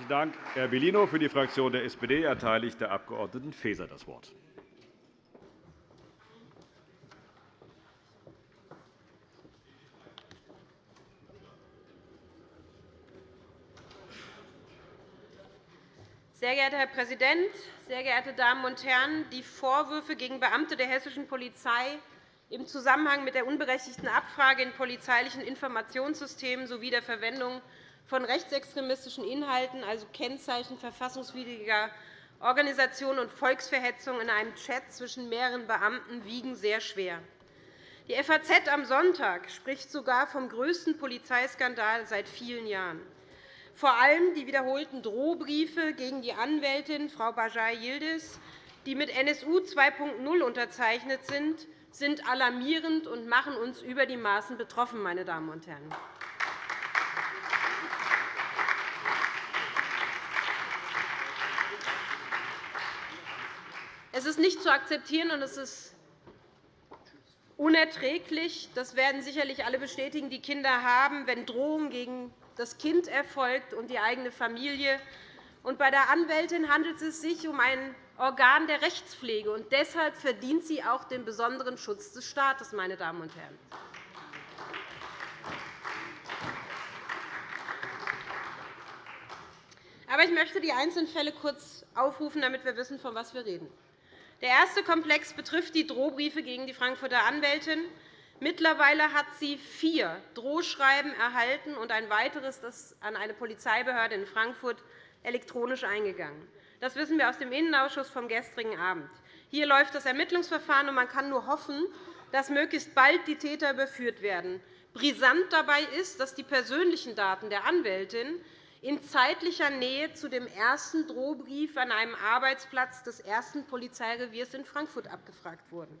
Herzlichen Dank, Herr Bellino. Für die Fraktion der SPD erteile ich der Abg. Faeser das Wort. Sehr geehrter Herr Präsident, sehr geehrte Damen und Herren! Die Vorwürfe gegen Beamte der hessischen Polizei im Zusammenhang mit der unberechtigten Abfrage in polizeilichen Informationssystemen sowie der Verwendung von rechtsextremistischen Inhalten, also Kennzeichen verfassungswidriger Organisation und Volksverhetzung in einem Chat zwischen mehreren Beamten wiegen sehr schwer. Die FAZ am Sonntag spricht sogar vom größten Polizeiskandal seit vielen Jahren. Vor allem die wiederholten Drohbriefe gegen die Anwältin Frau Bajai Yildiz, die mit NSU 2.0 unterzeichnet sind, sind alarmierend und machen uns über die Maßen betroffen. Meine Damen und Herren. Es ist nicht zu akzeptieren, und es ist unerträglich. Das werden sicherlich alle bestätigen, die Kinder haben, wenn Drohungen gegen das Kind erfolgt und die eigene Familie. Und bei der Anwältin handelt es sich um ein Organ der Rechtspflege. Und deshalb verdient sie auch den besonderen Schutz des Staates. Meine Damen und Herren. Aber ich möchte die einzelnen Fälle kurz aufrufen, damit wir wissen, von was wir reden. Der erste Komplex betrifft die Drohbriefe gegen die Frankfurter Anwältin. Mittlerweile hat sie vier Drohschreiben erhalten und ein weiteres das an eine Polizeibehörde in Frankfurt elektronisch eingegangen. Das wissen wir aus dem Innenausschuss vom gestrigen Abend. Hier läuft das Ermittlungsverfahren, und man kann nur hoffen, dass möglichst bald die Täter überführt werden. Brisant dabei ist, dass die persönlichen Daten der Anwältin in zeitlicher Nähe zu dem ersten Drohbrief an einem Arbeitsplatz des ersten Polizeireviers in Frankfurt abgefragt wurden.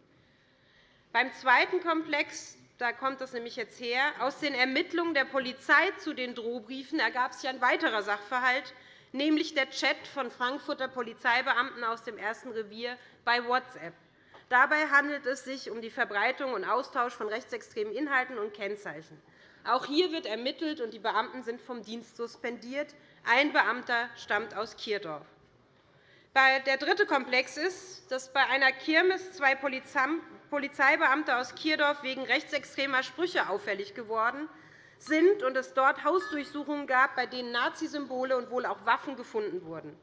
Beim zweiten Komplex da kommt es nämlich jetzt her. Aus den Ermittlungen der Polizei zu den Drohbriefen ergab sich ein weiterer Sachverhalt, nämlich der Chat von Frankfurter Polizeibeamten aus dem ersten Revier bei WhatsApp. Dabei handelt es sich um die Verbreitung und Austausch von rechtsextremen Inhalten und Kennzeichen. Auch hier wird ermittelt, und die Beamten sind vom Dienst suspendiert. Ein Beamter stammt aus Kierdorf. Der dritte Komplex ist, dass bei einer Kirmes zwei Polizeibeamte aus Kierdorf wegen rechtsextremer Sprüche auffällig geworden sind und es dort Hausdurchsuchungen gab, bei denen Nazisymbole und wohl auch Waffen gefunden wurden.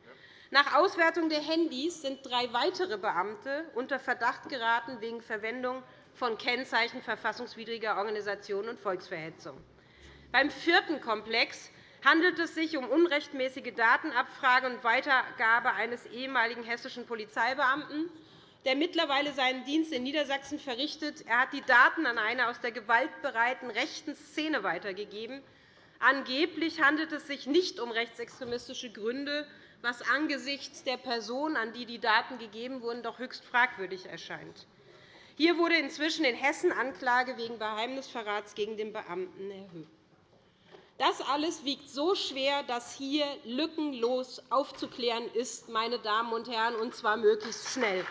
Nach Auswertung der Handys sind drei weitere Beamte unter Verdacht geraten wegen Verwendung von Kennzeichen verfassungswidriger Organisationen und Volksverhetzung. Beim vierten Komplex handelt es sich um unrechtmäßige Datenabfrage und Weitergabe eines ehemaligen hessischen Polizeibeamten, der mittlerweile seinen Dienst in Niedersachsen verrichtet. Er hat die Daten an eine aus der gewaltbereiten rechten Szene weitergegeben. Angeblich handelt es sich nicht um rechtsextremistische Gründe, was angesichts der Person, an die die Daten gegeben wurden, doch höchst fragwürdig erscheint. Hier wurde inzwischen in Hessen Anklage wegen Geheimnisverrats gegen den Beamten erhöht. Das alles wiegt so schwer, dass hier lückenlos aufzuklären ist, meine Damen und Herren, und zwar möglichst schnell.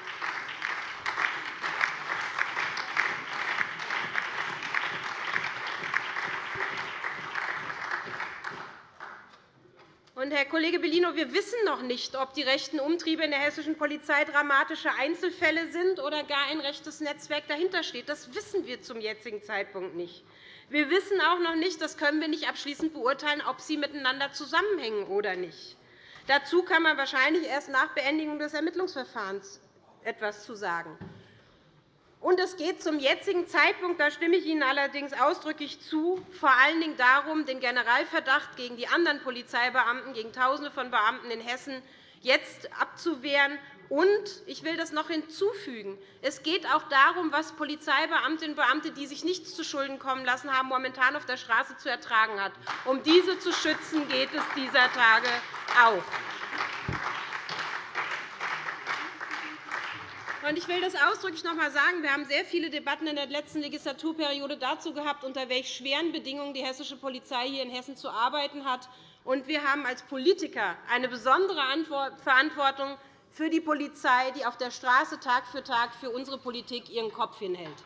Herr Kollege Bellino, wir wissen noch nicht, ob die rechten Umtriebe in der hessischen Polizei dramatische Einzelfälle sind oder gar ein rechtes Netzwerk dahinter steht. Das wissen wir zum jetzigen Zeitpunkt nicht. Wir wissen auch noch nicht, das können wir nicht abschließend beurteilen, ob sie miteinander zusammenhängen oder nicht. Dazu kann man wahrscheinlich erst nach Beendigung des Ermittlungsverfahrens etwas zu sagen. Und es geht zum jetzigen Zeitpunkt, da stimme ich Ihnen allerdings ausdrücklich zu, vor allen Dingen darum, den Generalverdacht gegen die anderen Polizeibeamten, gegen Tausende von Beamten in Hessen jetzt abzuwehren. Und ich will das noch hinzufügen. Es geht auch darum, was Polizeibeamtinnen und Beamte, die sich nichts zuschulden kommen lassen haben, momentan auf der Straße zu ertragen hat. Um diese zu schützen, geht es dieser Tage auch. Ich will das ausdrücklich noch einmal sagen. Wir haben sehr viele Debatten in der letzten Legislaturperiode dazu gehabt, unter welch schweren Bedingungen die hessische Polizei hier in Hessen zu arbeiten hat. wir haben als Politiker eine besondere Verantwortung für die Polizei, die auf der Straße Tag für Tag für unsere Politik ihren Kopf hinhält.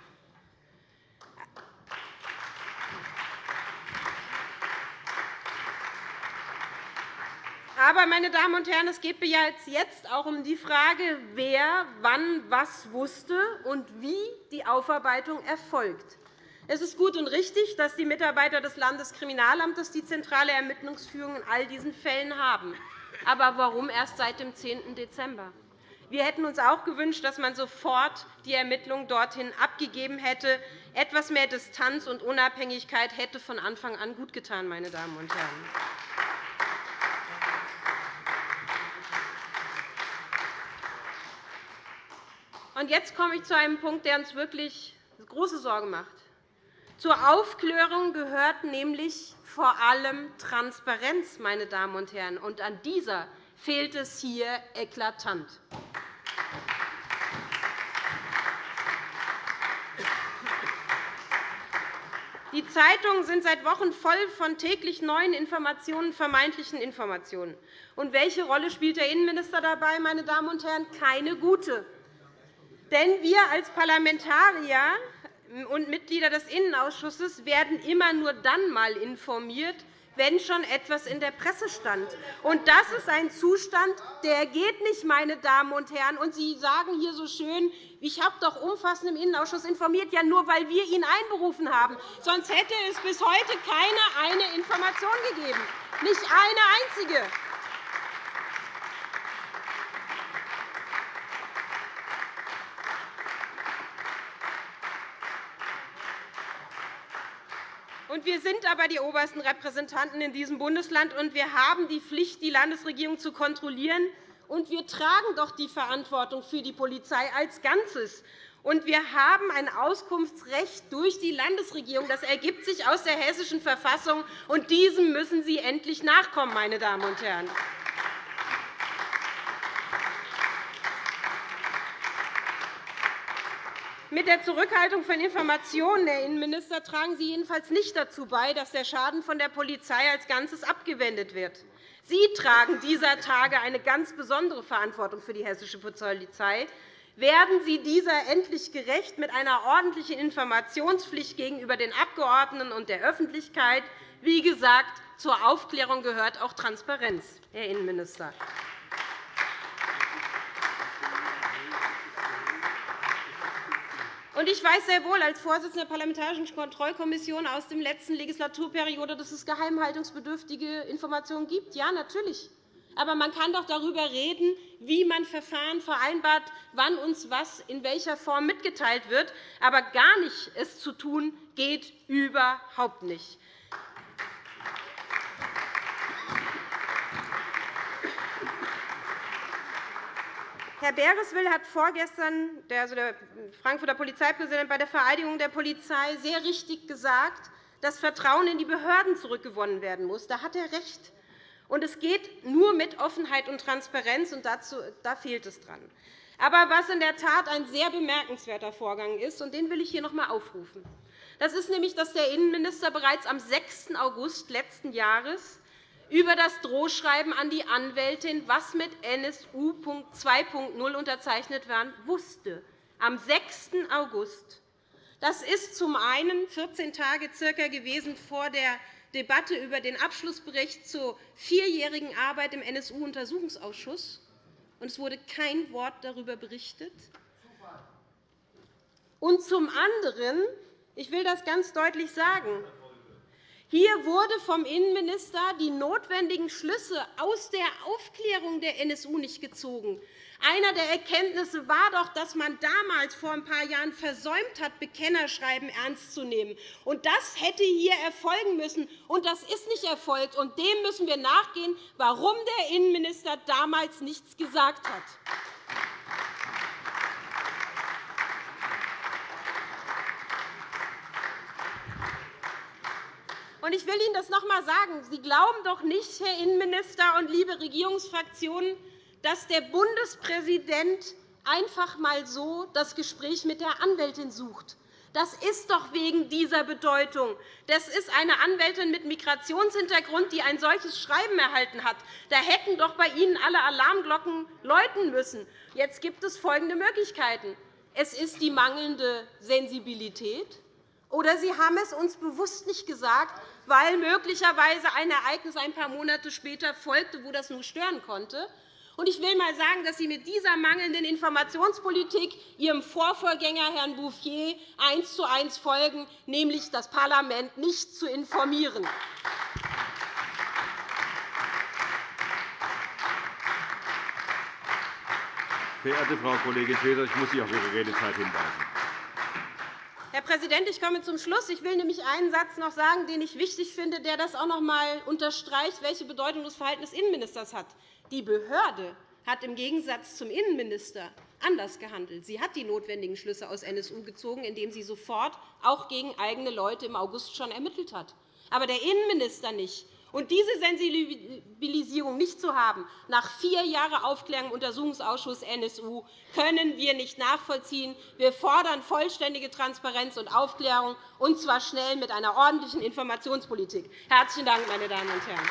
Aber, meine Damen und Herren, es geht mir jetzt auch um die Frage, wer wann was wusste und wie die Aufarbeitung erfolgt. Es ist gut und richtig, dass die Mitarbeiter des Landeskriminalamtes die zentrale Ermittlungsführung in all diesen Fällen haben. Aber warum erst seit dem 10. Dezember? Wir hätten uns auch gewünscht, dass man sofort die Ermittlungen dorthin abgegeben hätte. Etwas mehr Distanz und Unabhängigkeit hätte von Anfang an gutgetan, meine Damen und Herren. Jetzt komme ich zu einem Punkt, der uns wirklich große Sorge macht. Zur Aufklärung gehört nämlich vor allem Transparenz, meine Damen und Herren. Und an dieser fehlt es hier eklatant. Die Zeitungen sind seit Wochen voll von täglich neuen Informationen, vermeintlichen Informationen. Und welche Rolle spielt der Innenminister dabei, meine Damen und Herren? Keine gute. Denn wir als Parlamentarier und Mitglieder des Innenausschusses werden immer nur dann einmal informiert, wenn schon etwas in der Presse stand. Und das ist ein Zustand, der geht nicht, meine Damen und Herren. Und Sie sagen hier so schön, ich habe doch umfassend im Innenausschuss informiert, ja nur, weil wir ihn einberufen haben. Sonst hätte es bis heute keine eine Information gegeben, nicht eine einzige. Wir sind aber die obersten Repräsentanten in diesem Bundesland, und wir haben die Pflicht, die Landesregierung zu kontrollieren. Und wir tragen doch die Verantwortung für die Polizei als Ganzes. Und wir haben ein Auskunftsrecht durch die Landesregierung. Das ergibt sich aus der Hessischen Verfassung, und diesem müssen Sie endlich nachkommen, meine Damen und Herren. Mit der Zurückhaltung von Informationen, Herr Innenminister, tragen Sie jedenfalls nicht dazu bei, dass der Schaden von der Polizei als Ganzes abgewendet wird. Sie tragen dieser Tage eine ganz besondere Verantwortung für die hessische Polizei. Werden Sie dieser endlich gerecht mit einer ordentlichen Informationspflicht gegenüber den Abgeordneten und der Öffentlichkeit? Wie gesagt, zur Aufklärung gehört auch Transparenz, Herr Innenminister. Ich weiß sehr wohl als Vorsitzender der Parlamentarischen Kontrollkommission aus der letzten Legislaturperiode, dass es geheimhaltungsbedürftige Informationen gibt. Ja, natürlich. Aber man kann doch darüber reden, wie man Verfahren vereinbart, wann uns was in welcher Form mitgeteilt wird. Aber gar nicht es zu tun, geht überhaupt nicht. Herr Bereswil hat vorgestern, also der Frankfurter Polizeipräsident, bei der Vereidigung der Polizei sehr richtig gesagt, dass Vertrauen in die Behörden zurückgewonnen werden muss. Da hat er recht. Und es geht nur mit Offenheit und Transparenz, und dazu, da fehlt es dran. Aber was in der Tat ein sehr bemerkenswerter Vorgang ist, und den will ich hier noch einmal aufrufen, das ist nämlich, dass der Innenminister bereits am 6. August letzten Jahres über das Drohschreiben an die Anwältin, was mit NSU 2.0 unterzeichnet war, wusste, am 6. August. Das ist zum einen 14 Tage circa gewesen vor der Debatte über den Abschlussbericht zur vierjährigen Arbeit im NSU-Untersuchungsausschuss. Es wurde kein Wort darüber berichtet. Und zum anderen, ich will das ganz deutlich sagen, hier wurde vom Innenminister die notwendigen Schlüsse aus der Aufklärung der NSU nicht gezogen. Einer der Erkenntnisse war doch, dass man damals vor ein paar Jahren versäumt hat, Bekennerschreiben ernst zu nehmen. Und das hätte hier erfolgen müssen, und das ist nicht erfolgt. Und dem müssen wir nachgehen, warum der Innenminister damals nichts gesagt hat. Ich will Ihnen das noch einmal sagen. Sie glauben doch nicht, Herr Innenminister und liebe Regierungsfraktionen, dass der Bundespräsident einfach einmal so das Gespräch mit der Anwältin sucht. Das ist doch wegen dieser Bedeutung. Das ist eine Anwältin mit Migrationshintergrund, die ein solches Schreiben erhalten hat. Da hätten doch bei Ihnen alle Alarmglocken läuten müssen. Jetzt gibt es folgende Möglichkeiten. Es ist die mangelnde Sensibilität, oder Sie haben es uns bewusst nicht gesagt, weil möglicherweise ein Ereignis ein paar Monate später folgte, wo das nur stören konnte. Ich will einmal sagen, dass Sie mit dieser mangelnden Informationspolitik Ihrem Vorvorgänger, Herrn Bouffier, eins zu eins folgen, nämlich das Parlament nicht zu informieren. Verehrte Frau Kollegin Faeser, ich muss Sie auf Ihre Redezeit hinweisen. Herr Präsident, ich komme zum Schluss. Ich will nämlich einen Satz noch sagen, den ich wichtig finde, der das auch noch einmal unterstreicht, welche Bedeutung das Verhalten des Innenministers hat. Die Behörde hat im Gegensatz zum Innenminister anders gehandelt. Sie hat die notwendigen Schlüsse aus NSU gezogen, indem sie sofort auch gegen eigene Leute im August schon ermittelt hat. Aber der Innenminister nicht. Und diese Sensibilisierung nicht zu haben, nach vier Jahren Aufklärung im Untersuchungsausschuss NSU, können wir nicht nachvollziehen. Wir fordern vollständige Transparenz und Aufklärung, und zwar schnell mit einer ordentlichen Informationspolitik. Herzlichen Dank, meine Damen und Herren.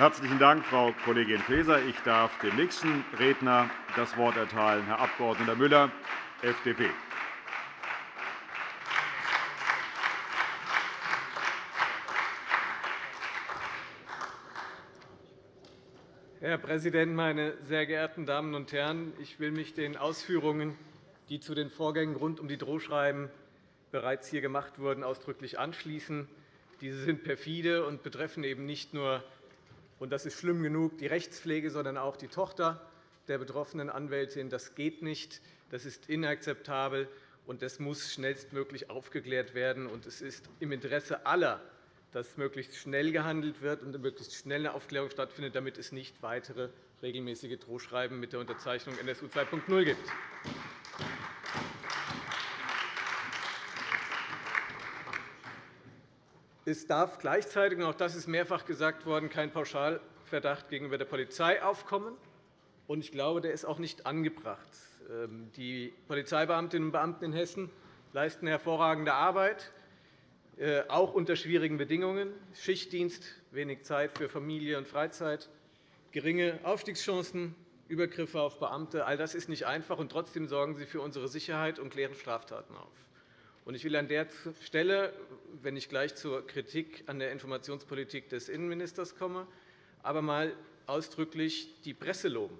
Herzlichen Dank, Frau Kollegin Faeser. Ich darf dem nächsten Redner das Wort erteilen, Herr Abg. Müller, FDP. Herr Präsident, meine sehr geehrten Damen und Herren! Ich will mich den Ausführungen, die zu den Vorgängen rund um die Drohschreiben bereits hier gemacht wurden, ausdrücklich anschließen. Diese sind perfide und betreffen eben nicht nur und das ist schlimm genug, die Rechtspflege, sondern auch die Tochter der betroffenen Anwältin. Das geht nicht. Das ist inakzeptabel, und das muss schnellstmöglich aufgeklärt werden. Es ist im Interesse aller, dass möglichst schnell gehandelt wird und möglichst schnell eine Aufklärung stattfindet, damit es nicht weitere regelmäßige Drohschreiben mit der Unterzeichnung NSU 2.0 gibt. Es darf gleichzeitig, und auch das ist mehrfach gesagt worden, kein Pauschalverdacht gegenüber der Polizei aufkommen. Ich glaube, der ist auch nicht angebracht. Ähm, die Polizeibeamtinnen und Beamten in Hessen leisten hervorragende Arbeit, äh, auch unter schwierigen Bedingungen. Schichtdienst, wenig Zeit für Familie und Freizeit, geringe Aufstiegschancen, Übergriffe auf Beamte. All das ist nicht einfach, und trotzdem sorgen sie für unsere Sicherheit und klären Straftaten auf. Ich will an der Stelle, wenn ich gleich zur Kritik an der Informationspolitik des Innenministers komme, aber einmal ausdrücklich die Presse loben,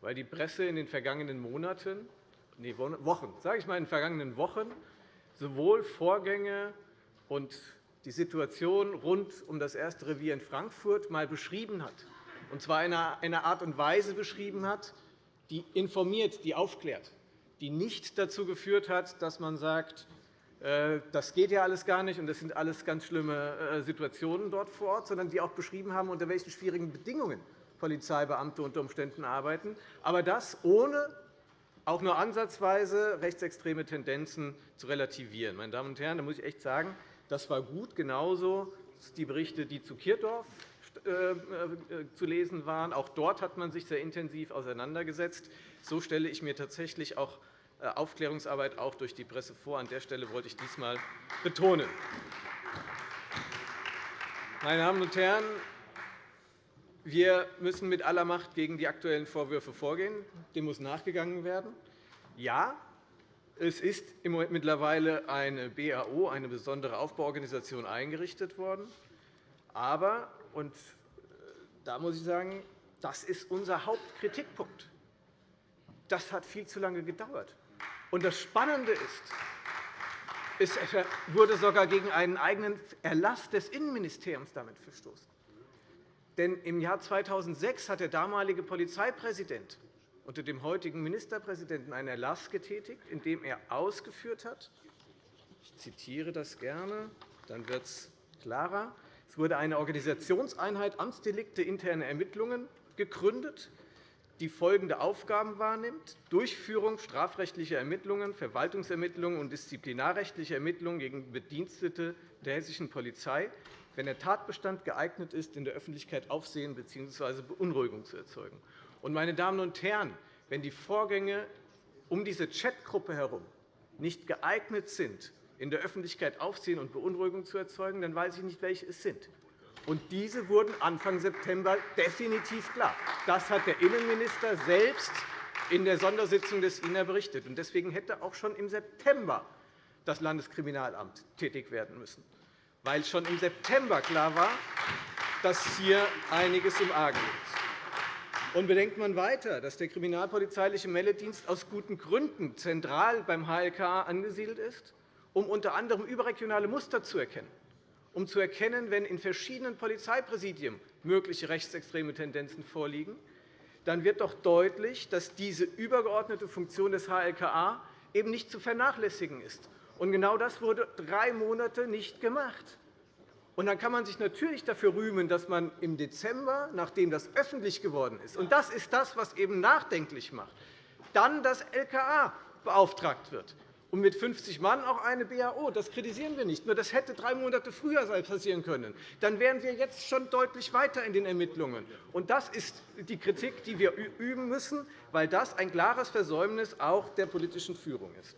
weil die Presse in den vergangenen Monaten, nee, Wochen, sage ich mal, in den vergangenen Wochen sowohl Vorgänge und die Situation rund um das erste Revier in Frankfurt einmal beschrieben hat, und zwar in einer Art und Weise beschrieben hat, die informiert, die aufklärt, die nicht dazu geführt hat, dass man sagt, das geht ja alles gar nicht, und das sind alles ganz schlimme äh, Situationen dort vor Ort, sondern die auch beschrieben haben, unter welchen schwierigen Bedingungen Polizeibeamte unter Umständen arbeiten, aber das ohne auch nur ansatzweise rechtsextreme Tendenzen zu relativieren. Meine Damen und Herren, da muss ich echt sagen, das war gut, genauso die Berichte, die zu Kirchdorf äh, zu lesen waren. Auch dort hat man sich sehr intensiv auseinandergesetzt. So stelle ich mir tatsächlich auch äh, Aufklärungsarbeit auch durch die Presse vor. An der Stelle wollte ich dies einmal betonen. Meine Damen und Herren, wir müssen mit aller Macht gegen die aktuellen Vorwürfe vorgehen. Dem muss nachgegangen werden. Ja, es ist mittlerweile eine BAO, eine besondere Aufbauorganisation, eingerichtet worden. Aber, und äh, da muss ich sagen, das ist unser Hauptkritikpunkt. Das hat viel zu lange gedauert. Und das Spannende ist, es wurde sogar gegen einen eigenen Erlass des Innenministeriums damit verstoßen. Denn im Jahr 2006 hat der damalige Polizeipräsident unter dem heutigen Ministerpräsidenten einen Erlass getätigt, in dem er ausgeführt hat, ich zitiere das gerne, dann wird es klarer, es wurde eine Organisationseinheit Amtsdelikte interne Ermittlungen gegründet, die folgende Aufgaben wahrnimmt, Durchführung strafrechtlicher Ermittlungen, Verwaltungsermittlungen und disziplinarrechtlicher Ermittlungen gegen Bedienstete der hessischen Polizei, wenn der Tatbestand geeignet ist, in der Öffentlichkeit Aufsehen bzw. Beunruhigung zu erzeugen. Meine Damen und Herren, wenn die Vorgänge um diese Chatgruppe herum nicht geeignet sind, in der Öffentlichkeit Aufsehen und Beunruhigung zu erzeugen, dann weiß ich nicht, welche es sind. Und diese wurden Anfang September definitiv klar. Das hat der Innenminister selbst in der Sondersitzung des INA berichtet. Deswegen hätte auch schon im September das Landeskriminalamt tätig werden müssen, weil schon im September klar war, dass hier einiges im Argen liegt. Und bedenkt man weiter, dass der kriminalpolizeiliche Meldedienst aus guten Gründen zentral beim HLKA angesiedelt ist, um unter anderem überregionale Muster zu erkennen, um zu erkennen, wenn in verschiedenen Polizeipräsidien mögliche rechtsextreme Tendenzen vorliegen, dann wird doch deutlich, dass diese übergeordnete Funktion des HLKA eben nicht zu vernachlässigen ist. Und genau das wurde drei Monate nicht gemacht. Und dann kann man sich natürlich dafür rühmen, dass man im Dezember, nachdem das öffentlich geworden ist, und das ist das, was eben nachdenklich macht, dann das LKA beauftragt wird und mit 50 Mann auch eine BAO. Das kritisieren wir nicht. Nur das hätte drei Monate früher passieren können. Dann wären wir jetzt schon deutlich weiter in den Ermittlungen. Und das ist die Kritik, die wir üben müssen, weil das ein klares Versäumnis auch der politischen Führung ist.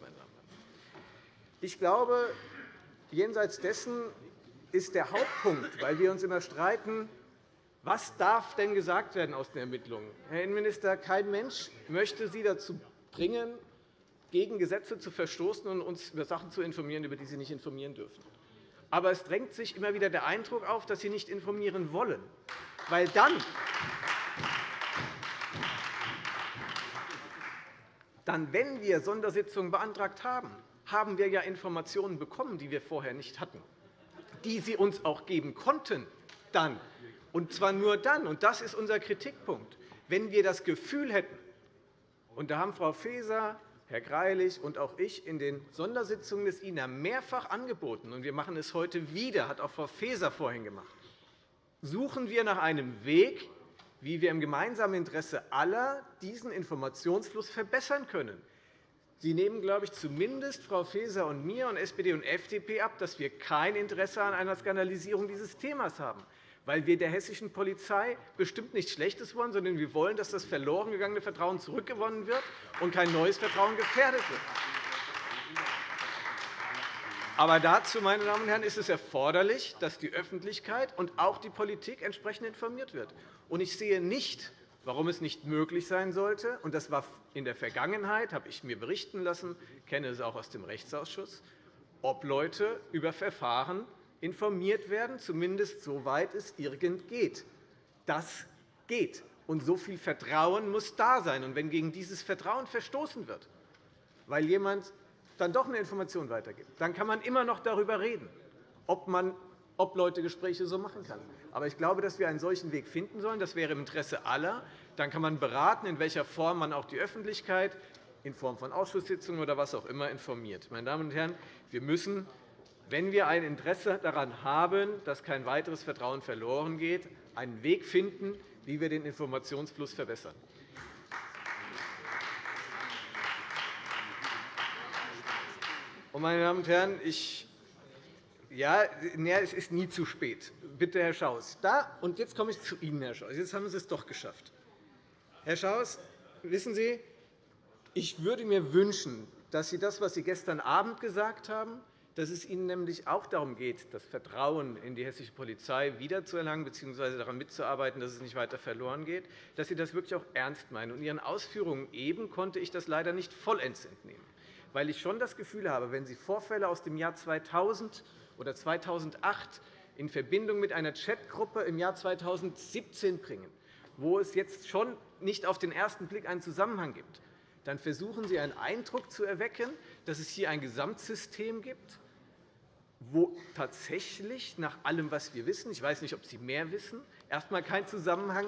Ich glaube, jenseits dessen ist der Hauptpunkt, weil wir uns immer streiten, was darf denn gesagt werden aus den Ermittlungen? Herr Innenminister, kein Mensch möchte Sie dazu bringen, gegen Gesetze zu verstoßen und uns über Sachen zu informieren, über die Sie nicht informieren dürfen. Aber es drängt sich immer wieder der Eindruck auf, dass Sie nicht informieren wollen, weil dann dann, wenn wir Sondersitzungen beantragt haben, haben wir ja Informationen bekommen, die wir vorher nicht hatten, die Sie uns auch geben konnten, dann. Und zwar nur dann, und das ist unser Kritikpunkt, wenn wir das Gefühl hätten, und da haben Frau Faeser, Herr Greilich und auch ich in den Sondersitzungen des INA mehrfach angeboten, und wir machen es heute wieder, hat auch Frau Faeser vorhin gemacht, suchen wir nach einem Weg, wie wir im gemeinsamen Interesse aller diesen Informationsfluss verbessern können. Sie nehmen, glaube ich, zumindest Frau Faeser und mir und SPD und FDP ab, dass wir kein Interesse an einer Skandalisierung dieses Themas haben, weil wir der hessischen Polizei bestimmt nichts Schlechtes wollen, sondern wir wollen, dass das verloren gegangene Vertrauen zurückgewonnen wird und kein neues Vertrauen gefährdet wird. Aber dazu, meine Damen und Herren, ist es erforderlich, dass die Öffentlichkeit und auch die Politik entsprechend informiert wird. Ich sehe nicht, warum es nicht möglich sein sollte. Und das war in der Vergangenheit, habe ich mir berichten lassen, kenne es auch aus dem Rechtsausschuss, ob Leute über Verfahren informiert werden, zumindest soweit es irgend geht. Das geht. Und so viel Vertrauen muss da sein. Und wenn gegen dieses Vertrauen verstoßen wird, weil jemand dann doch eine Information weitergibt, dann kann man immer noch darüber reden, ob man ob Leute Gespräche so machen kann. Aber ich glaube, dass wir einen solchen Weg finden sollen. Das wäre im Interesse aller. Dann kann man beraten, in welcher Form man auch die Öffentlichkeit in Form von Ausschusssitzungen oder was auch immer informiert. Meine Damen und Herren, wir müssen, wenn wir ein Interesse daran haben, dass kein weiteres Vertrauen verloren geht, einen Weg finden, wie wir den Informationsfluss verbessern. Meine Damen und Herren, ich ja, es ist nie zu spät. Bitte, Herr Schaus. Da, und jetzt komme ich zu Ihnen, Herr Schaus. Jetzt haben Sie es doch geschafft. Herr Schaus, wissen Sie, ich würde mir wünschen, dass Sie das, was Sie gestern Abend gesagt haben, dass es Ihnen nämlich auch darum geht, das Vertrauen in die hessische Polizei wiederzuerlangen bzw. daran mitzuarbeiten, dass es nicht weiter verloren geht, dass Sie das wirklich auch ernst meinen. In Ihren Ausführungen eben konnte ich das leider nicht vollends entnehmen, weil ich schon das Gefühl habe, wenn Sie Vorfälle aus dem Jahr 2000 oder 2008 in Verbindung mit einer Chatgruppe im Jahr 2017 bringen, wo es jetzt schon nicht auf den ersten Blick einen Zusammenhang gibt, dann versuchen Sie einen Eindruck zu erwecken, dass es hier ein Gesamtsystem gibt, wo tatsächlich nach allem, was wir wissen – ich weiß nicht, ob Sie mehr wissen – erst einmal kein Zusammenhang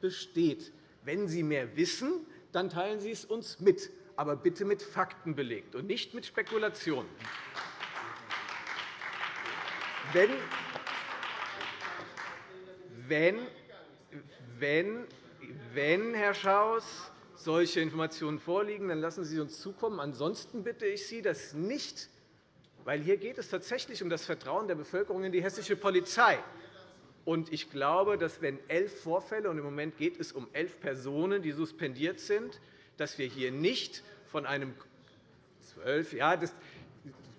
besteht. Wenn Sie mehr wissen, dann teilen Sie es uns mit, aber bitte mit Fakten belegt und nicht mit Spekulationen wenn, wenn, wenn, wenn, Herr Schaus, solche Informationen vorliegen, dann lassen Sie uns zukommen. Ansonsten bitte ich Sie, das nicht, weil hier geht es tatsächlich um das Vertrauen der Bevölkerung in die hessische Polizei. Und ich glaube, dass wenn elf Vorfälle, und im Moment geht es um elf Personen, die suspendiert sind, dass wir hier nicht von einem zwölf, ja, das,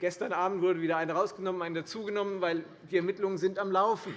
Gestern Abend wurde wieder eine herausgenommen, eine dazugenommen, weil die Ermittlungen sind am Laufen.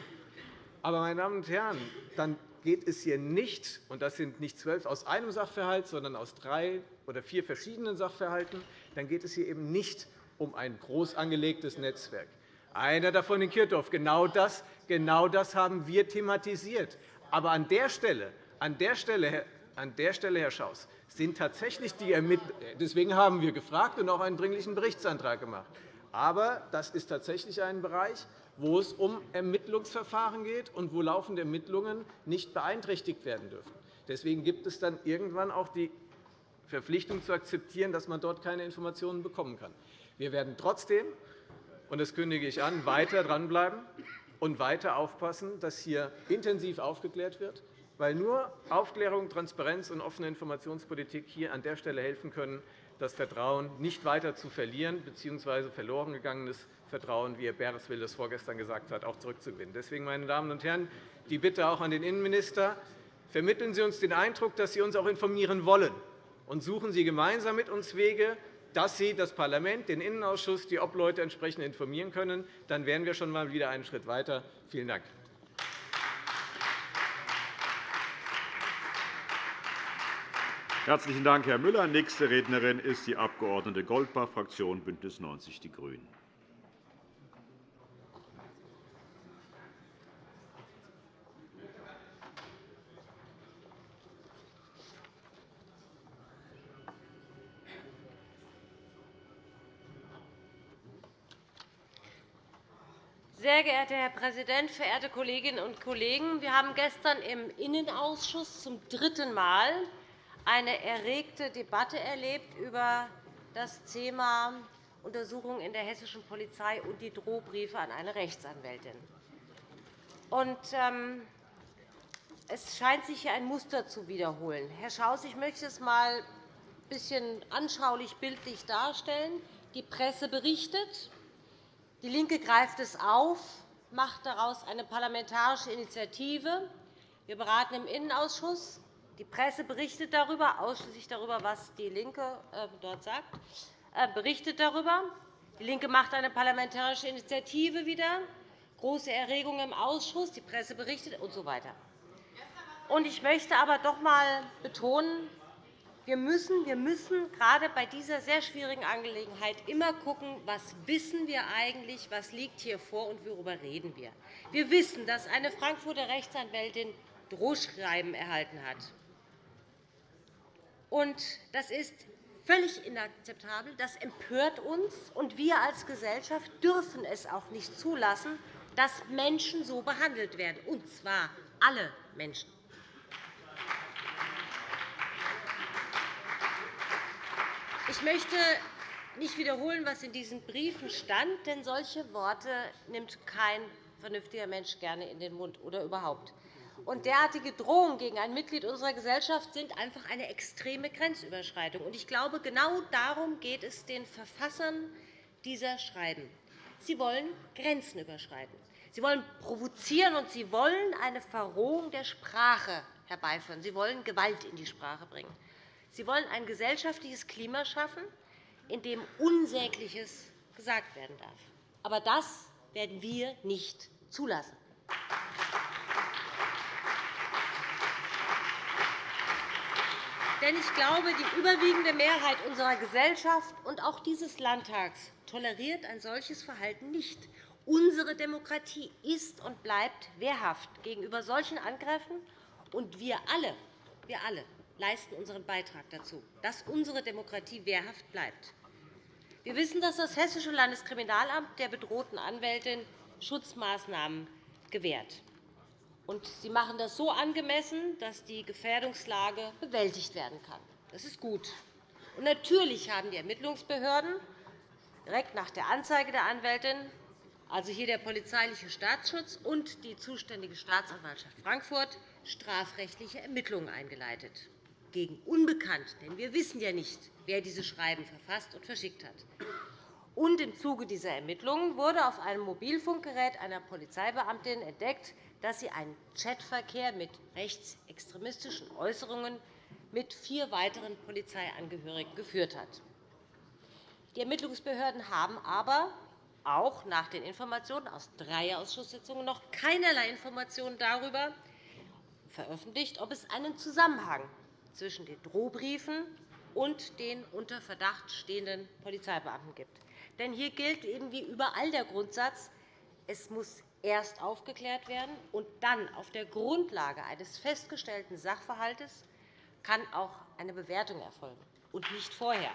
Aber, meine Damen und Herren, dann geht es hier nicht, und das sind nicht zwölf aus einem Sachverhalt, sondern aus drei oder vier verschiedenen Sachverhalten, dann geht es hier eben nicht um ein groß angelegtes Netzwerk. Einer davon in Kirchdorf. Genau das, genau das haben wir thematisiert. Aber an der Stelle, an der Stelle, an der Stelle Herr Schaus, sind tatsächlich die Ermittlungen. Deswegen haben wir gefragt und auch einen Dringlichen Berichtsantrag gemacht. Aber das ist tatsächlich ein Bereich, wo es um Ermittlungsverfahren geht und wo laufende Ermittlungen nicht beeinträchtigt werden dürfen. Deswegen gibt es dann irgendwann auch die Verpflichtung zu akzeptieren, dass man dort keine Informationen bekommen kann. Wir werden trotzdem, und das kündige ich an, weiter dranbleiben und weiter aufpassen, dass hier intensiv aufgeklärt wird, weil nur Aufklärung, Transparenz und offene Informationspolitik hier an der Stelle helfen können, das Vertrauen nicht weiter zu verlieren bzw. verloren gegangenes Vertrauen, wie Herr Bereswil das vorgestern gesagt hat, auch zurückzugewinnen. Deswegen, meine Damen und Herren, die Bitte auch an den Innenminister. Vermitteln Sie uns den Eindruck, dass Sie uns auch informieren wollen, und suchen Sie gemeinsam mit uns Wege, dass Sie das Parlament, den Innenausschuss, die Obleute entsprechend informieren können. Dann wären wir schon einmal wieder einen Schritt weiter. Vielen Dank. Herzlichen Dank, Herr Müller. Nächste Rednerin ist die Abg. Goldbach, Fraktion BÜNDNIS 90 die GRÜNEN. Sehr geehrter Herr Präsident, verehrte Kolleginnen und Kollegen! Wir haben gestern im Innenausschuss zum dritten Mal eine erregte Debatte erlebt über das Thema Untersuchungen in der hessischen Polizei und die Drohbriefe an eine Rechtsanwältin. Ähm, es scheint sich hier ein Muster zu wiederholen. Herr Schaus, ich möchte es einmal ein bisschen anschaulich bildlich darstellen. Die Presse berichtet, DIE LINKE greift es auf, macht daraus eine parlamentarische Initiative. Wir beraten im Innenausschuss. Die Presse berichtet darüber, ausschließlich darüber, was DIE LINKE äh, dort sagt, äh, berichtet darüber. DIE LINKE macht eine parlamentarische Initiative wieder, große Erregung im Ausschuss, die Presse berichtet usw. So ich möchte aber doch einmal betonen, wir müssen, wir müssen gerade bei dieser sehr schwierigen Angelegenheit immer schauen, was wissen wir eigentlich, was liegt hier vor und worüber reden wir. Wir wissen, dass eine Frankfurter Rechtsanwältin Drohschreiben erhalten hat. Das ist völlig inakzeptabel. Das empört uns. und Wir als Gesellschaft dürfen es auch nicht zulassen, dass Menschen so behandelt werden, und zwar alle Menschen. Ich möchte nicht wiederholen, was in diesen Briefen stand, denn solche Worte nimmt kein vernünftiger Mensch gerne in den Mund oder überhaupt. Und derartige Drohungen gegen ein Mitglied unserer Gesellschaft sind einfach eine extreme Grenzüberschreitung. Ich glaube, genau darum geht es den Verfassern dieser Schreiben. Sie wollen Grenzen überschreiten. Sie wollen provozieren, und Sie wollen eine Verrohung der Sprache herbeiführen. Sie wollen Gewalt in die Sprache bringen. Sie wollen ein gesellschaftliches Klima schaffen, in dem Unsägliches gesagt werden darf. Aber das werden wir nicht zulassen. Denn ich glaube, die überwiegende Mehrheit unserer Gesellschaft und auch dieses Landtags toleriert ein solches Verhalten nicht. Unsere Demokratie ist und bleibt wehrhaft gegenüber solchen Angriffen, und wir alle, wir alle leisten unseren Beitrag dazu, dass unsere Demokratie wehrhaft bleibt. Wir wissen, dass das Hessische Landeskriminalamt der bedrohten Anwältin Schutzmaßnahmen gewährt. Sie machen das so angemessen, dass die Gefährdungslage bewältigt werden kann. Das ist gut. Natürlich haben die Ermittlungsbehörden direkt nach der Anzeige der Anwältin, also hier der polizeiliche Staatsschutz und die zuständige Staatsanwaltschaft Frankfurt, strafrechtliche Ermittlungen eingeleitet gegen Unbekannt, denn wir wissen ja nicht, wer diese Schreiben verfasst und verschickt hat. Und Im Zuge dieser Ermittlungen wurde auf einem Mobilfunkgerät einer Polizeibeamtin entdeckt, dass sie einen Chatverkehr mit rechtsextremistischen Äußerungen mit vier weiteren Polizeiangehörigen geführt hat. Die Ermittlungsbehörden haben aber auch nach den Informationen aus drei Ausschusssitzungen noch keinerlei Informationen darüber veröffentlicht, ob es einen Zusammenhang zwischen den Drohbriefen und den unter Verdacht stehenden Polizeibeamten gibt. Denn hier gilt eben wie überall der Grundsatz, es muss erst aufgeklärt werden, und dann auf der Grundlage eines festgestellten Sachverhalts kann auch eine Bewertung erfolgen, und nicht vorher.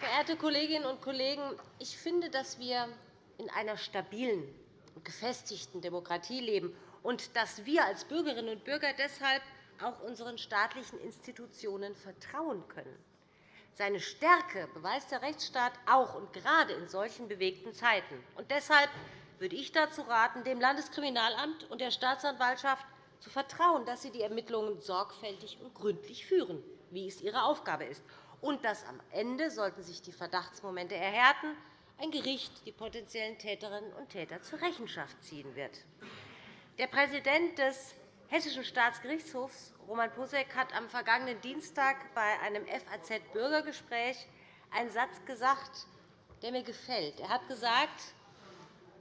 Verehrte Kolleginnen und Kollegen, ich finde, dass wir in einer stabilen gefestigten Demokratie leben und dass wir als Bürgerinnen und Bürger deshalb auch unseren staatlichen Institutionen vertrauen können. Seine Stärke beweist der Rechtsstaat auch und gerade in solchen bewegten Zeiten. Und deshalb würde ich dazu raten, dem Landeskriminalamt und der Staatsanwaltschaft zu vertrauen, dass sie die Ermittlungen sorgfältig und gründlich führen, wie es ihre Aufgabe ist, und dass am Ende, sollten sich die Verdachtsmomente erhärten, ein Gericht die potenziellen Täterinnen und Täter zur Rechenschaft ziehen wird. Der Präsident des Hessischen Staatsgerichtshofs, Roman Posek, hat am vergangenen Dienstag bei einem FAZ-Bürgergespräch einen Satz gesagt, der mir gefällt. Er hat gesagt,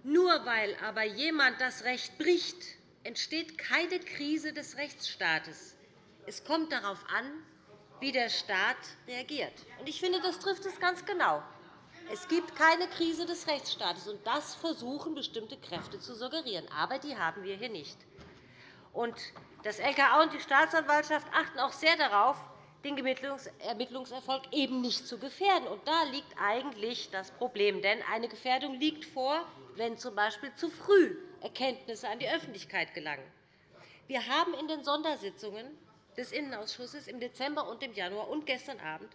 nur weil aber jemand das Recht bricht, entsteht keine Krise des Rechtsstaates. Es kommt darauf an, wie der Staat reagiert. Ich finde, das trifft es ganz genau. Es gibt keine Krise des Rechtsstaates, und das versuchen bestimmte Kräfte zu suggerieren. Aber die haben wir hier nicht. das LKA und die Staatsanwaltschaft achten auch sehr darauf, den Ermittlungserfolg eben nicht zu gefährden. Da liegt eigentlich das Problem. Denn eine Gefährdung liegt vor, wenn z. B. zu früh Erkenntnisse an die Öffentlichkeit gelangen. Wir haben in den Sondersitzungen des Innenausschusses im Dezember und im Januar und gestern Abend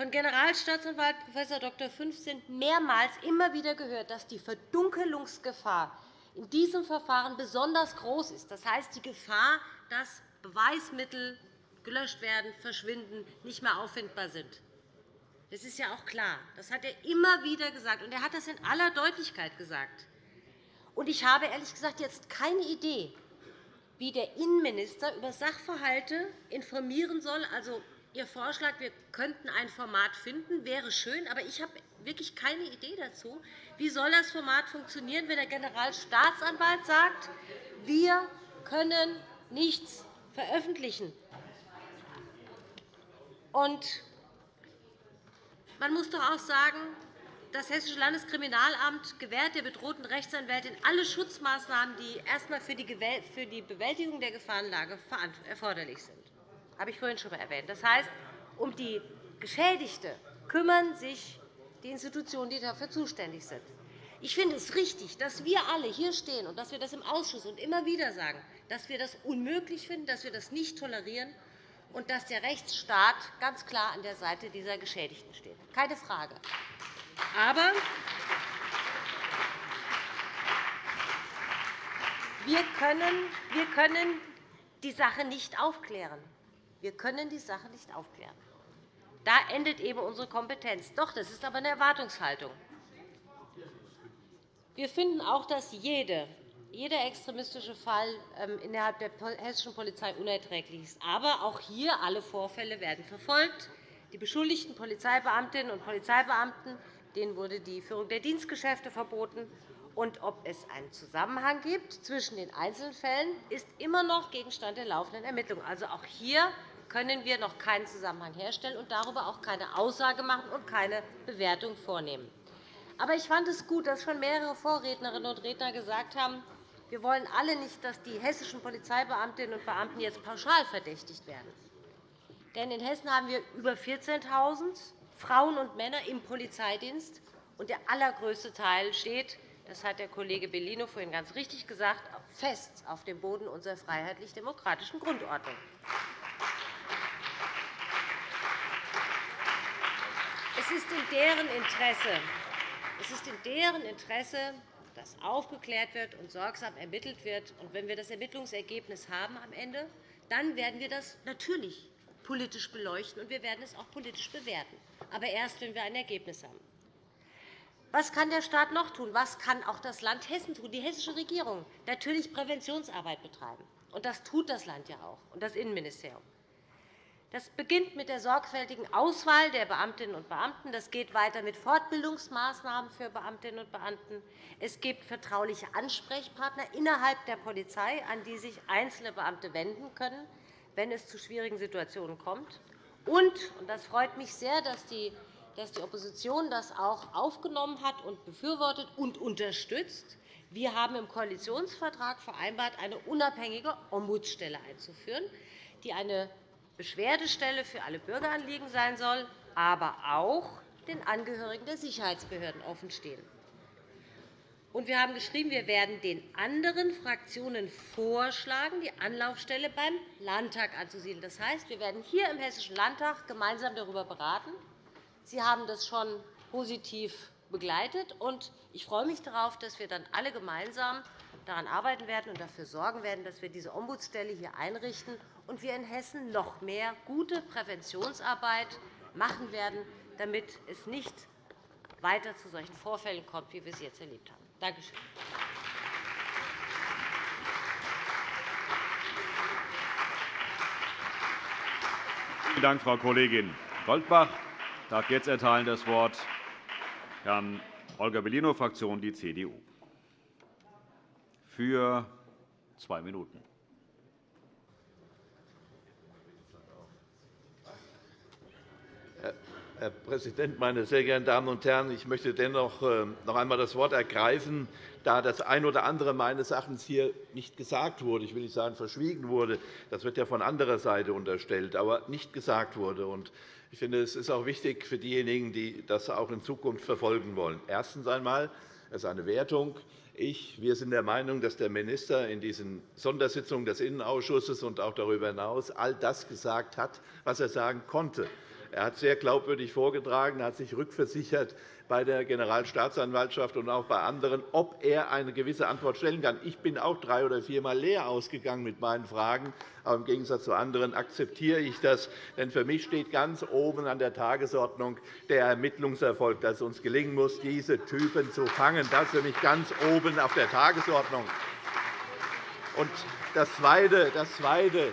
von Generalstaatsanwalt Prof. Dr. Fünfzehn mehrmals immer wieder gehört, dass die Verdunkelungsgefahr in diesem Verfahren besonders groß ist. Das heißt, die Gefahr, dass Beweismittel gelöscht werden, verschwinden, nicht mehr auffindbar sind. Das ist ja auch klar. Das hat er immer wieder gesagt, und er hat das in aller Deutlichkeit gesagt. Ich habe ehrlich gesagt jetzt keine Idee, wie der Innenminister über Sachverhalte informieren soll. Also, Ihr Vorschlag, wir könnten ein Format finden, wäre schön, aber ich habe wirklich keine Idee dazu. Wie soll das Format funktionieren, wenn der Generalstaatsanwalt sagt, wir können nichts veröffentlichen? Und man muss doch auch sagen, das Hessische Landeskriminalamt gewährt der bedrohten Rechtsanwältin alle Schutzmaßnahmen, die erst einmal für die Bewältigung der Gefahrenlage erforderlich sind. Habe ich vorhin schon einmal erwähnt. Das heißt, um die Geschädigte kümmern sich die Institutionen, die dafür zuständig sind. Ich finde es richtig, dass wir alle hier stehen und dass wir das im Ausschuss und immer wieder sagen, dass wir das unmöglich finden, dass wir das nicht tolerieren und dass der Rechtsstaat ganz klar an der Seite dieser Geschädigten steht. Keine Frage. Aber wir können die Sache nicht aufklären. Wir können die Sache nicht aufklären. Da endet eben unsere Kompetenz. Doch, das ist aber eine Erwartungshaltung. Wir finden auch, dass jede jeder extremistische Fall ähm, innerhalb der hessischen Polizei unerträglich ist. Aber auch hier alle Vorfälle werden verfolgt. Die beschuldigten Polizeibeamtinnen und Polizeibeamten denen wurde die Führung der Dienstgeschäfte verboten. Und ob es einen Zusammenhang gibt zwischen den einzelnen Fällen, ist immer noch Gegenstand der laufenden Ermittlungen. Also auch hier können wir noch keinen Zusammenhang herstellen und darüber auch keine Aussage machen und keine Bewertung vornehmen. Aber ich fand es gut, dass schon mehrere Vorrednerinnen und Redner gesagt haben, wir wollen alle nicht, dass die hessischen Polizeibeamtinnen und Beamten jetzt pauschal verdächtigt werden. Denn in Hessen haben wir über 14.000 Frauen und Männer im Polizeidienst, und der allergrößte Teil steht, das hat der Kollege Bellino vorhin ganz richtig gesagt, fest auf dem Boden unserer freiheitlich-demokratischen Grundordnung. Es ist in deren Interesse, es ist in deren Interesse dass aufgeklärt wird und sorgsam ermittelt wird. Und wenn wir das Ermittlungsergebnis haben am Ende, dann werden wir das natürlich politisch beleuchten, und wir werden es auch politisch bewerten, aber erst, wenn wir ein Ergebnis haben. Was kann der Staat noch tun? Was kann auch das Land Hessen tun, die hessische Regierung? Natürlich Präventionsarbeit betreiben. Und das tut das Land ja auch, und das Innenministerium. Das beginnt mit der sorgfältigen Auswahl der Beamtinnen und Beamten. Das geht weiter mit Fortbildungsmaßnahmen für Beamtinnen und Beamten. Es gibt vertrauliche Ansprechpartner innerhalb der Polizei, an die sich einzelne Beamte wenden können, wenn es zu schwierigen Situationen kommt. Und, das freut mich sehr, dass die Opposition das auch aufgenommen hat und befürwortet und unterstützt. Wir haben im Koalitionsvertrag vereinbart, eine unabhängige Ombudsstelle einzuführen, die eine Beschwerdestelle für alle Bürgeranliegen sein soll, aber auch den Angehörigen der Sicherheitsbehörden offenstehen. Wir haben geschrieben, wir werden den anderen Fraktionen vorschlagen, die Anlaufstelle beim Landtag anzusiedeln. Das heißt, wir werden hier im Hessischen Landtag gemeinsam darüber beraten. Sie haben das schon positiv begleitet. und Ich freue mich darauf, dass wir dann alle gemeinsam daran arbeiten werden und dafür sorgen werden, dass wir diese Ombudsstelle hier einrichten und wir in Hessen noch mehr gute Präventionsarbeit machen werden, damit es nicht weiter zu solchen Vorfällen kommt, wie wir sie jetzt erlebt haben. Danke schön. Vielen Dank, Frau Kollegin Goldbach. Ich darf jetzt erteilen das Wort Herrn Holger Bellino, Fraktion Die CDU, für zwei Minuten. Herr Präsident, meine sehr geehrten Damen und Herren! Ich möchte dennoch äh, noch einmal das Wort ergreifen, da das ein oder andere meines Erachtens hier nicht gesagt wurde. Ich will nicht sagen, verschwiegen wurde. Das wird ja von anderer Seite unterstellt, aber nicht gesagt wurde. Ich finde, es ist auch wichtig für diejenigen, die das auch in Zukunft verfolgen wollen. Erstens einmal, es ist eine Wertung. Ich, wir sind der Meinung, dass der Minister in diesen Sondersitzungen des Innenausschusses und auch darüber hinaus all das gesagt hat, was er sagen konnte. Er hat sehr glaubwürdig vorgetragen, hat sich rückversichert bei der Generalstaatsanwaltschaft und auch bei anderen, ob er eine gewisse Antwort stellen kann. Ich bin auch drei oder viermal leer ausgegangen mit meinen Fragen. Aber im Gegensatz zu anderen akzeptiere ich das. Denn für mich steht ganz oben an der Tagesordnung der Ermittlungserfolg, dass es uns gelingen muss, diese Typen zu fangen. Das ist für mich ganz oben auf der Tagesordnung. Und das Zweite, das Zweite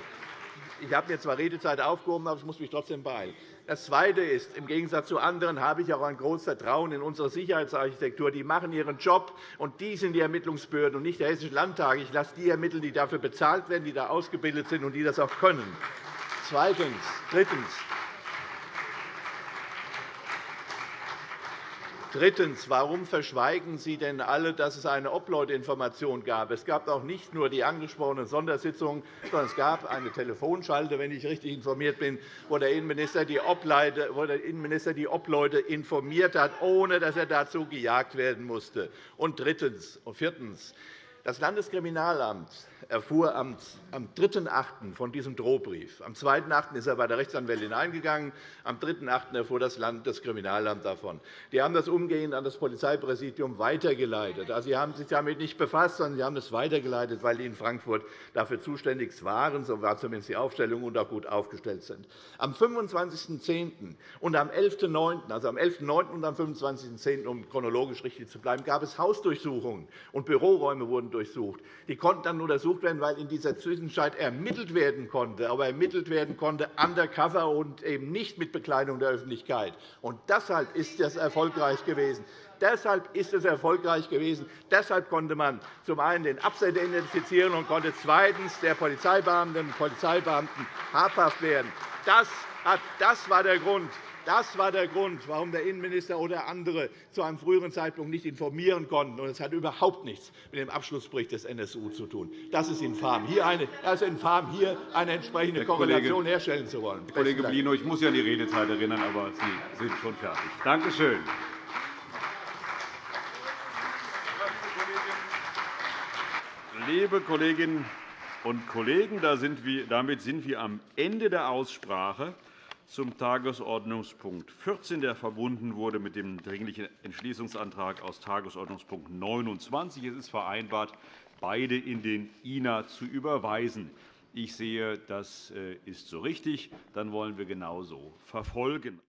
ich habe mir zwar Redezeit aufgehoben, aber ich muss mich trotzdem beeilen. Das Zweite ist, im Gegensatz zu anderen habe ich auch ein großes Vertrauen in unsere Sicherheitsarchitektur. Die machen ihren Job, und die sind die Ermittlungsbehörden und nicht der Hessische Landtag. Ich lasse die ermitteln, die dafür bezahlt werden, die da ausgebildet sind und die das auch können. Zweitens. Drittens. Drittens. Warum verschweigen Sie denn alle, dass es eine Upload-Information gab? Es gab auch nicht nur die angesprochenen Sondersitzungen, sondern es gab eine Telefonschalte, wenn ich richtig informiert bin, wo der Innenminister die Obleute informiert hat, ohne dass er dazu gejagt werden musste. Und drittens und viertens. Das Landeskriminalamt erfuhr am 3.8. von diesem Drohbrief. Am 2.8. ist er bei der Rechtsanwältin eingegangen. Am 3.8. erfuhr das Landeskriminalamt davon. Die haben das umgehend an das Polizeipräsidium weitergeleitet. Also, sie haben sich damit nicht befasst, sondern sie haben es weitergeleitet, weil die in Frankfurt dafür zuständig waren. So war zumindest die Aufstellung und auch gut aufgestellt sind. Am 25.10. und am 11.9., also am 11.9. und am 25.10., um chronologisch richtig zu bleiben, gab es Hausdurchsuchungen und Büroräume wurden durchsucht. Die konnten dann untersucht werden, weil in dieser Zwischenzeit ermittelt werden konnte, aber ermittelt werden konnte undercover und eben nicht mit Bekleidung der Öffentlichkeit. Und deshalb ist das erfolgreich gewesen. Deshalb ist es erfolgreich gewesen. Deshalb konnte man zum einen den Absender identifizieren und konnte zweitens der Polizeibeamtinnen und Polizeibeamten habhaft werden. Das war der Grund, das war der Grund, warum der Innenminister oder andere zu einem früheren Zeitpunkt nicht informieren konnten. Es hat überhaupt nichts mit dem Abschlussbericht des NSU zu tun. Das ist infam, hier eine, das ist infam, hier eine entsprechende Korrelation herstellen zu wollen. Herr Kollege Bellino, ich muss Sie an die Redezeit erinnern, aber Sie sind schon fertig. Danke schön. Liebe Kolleginnen und Kollegen, damit sind wir am Ende der Aussprache zum Tagesordnungspunkt 14, der verbunden wurde mit dem Dringlichen Entschließungsantrag aus Tagesordnungspunkt 29. Es ist vereinbart, beide in den INA zu überweisen. Ich sehe, das äh, ist so richtig. Dann wollen wir genauso verfolgen.